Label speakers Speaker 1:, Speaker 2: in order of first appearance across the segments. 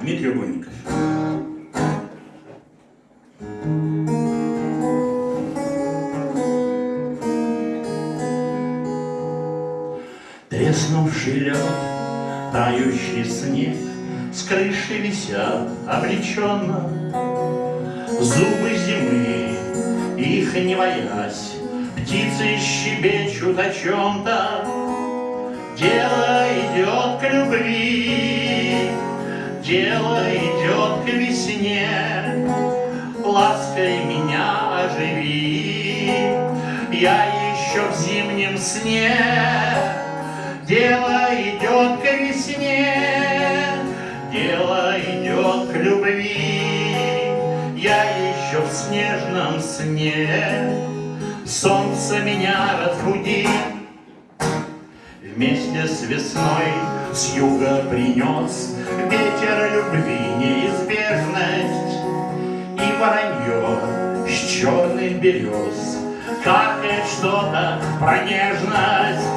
Speaker 1: Дмитрий Угольников. Треснувший лед, тающий снег, С крыши висят обреченно. Зубы зимы, их не боясь, Птицы щебечут о чем-то. Дело идет к любви, Дело идет к весне. Лаской меня оживи, Я еще в зимнем сне. Дело идет к весне, Дело идет к любви. Я еще в снежном сне. Солнце меня разбудит, Вместе с весной с юга принес Ветер любви неизбежность И воронье с черных берез. Каркает что-то про нежность.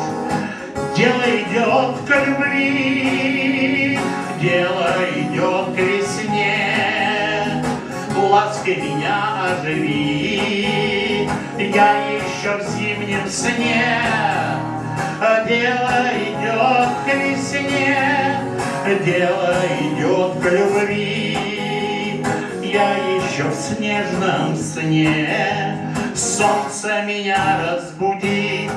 Speaker 1: Дело идет к любви Дело идет к весне. Лаской меня оживи Я еще в зимнем сне к весне, дело идет к любви. Я еще в снежном сне, солнце меня разбудит.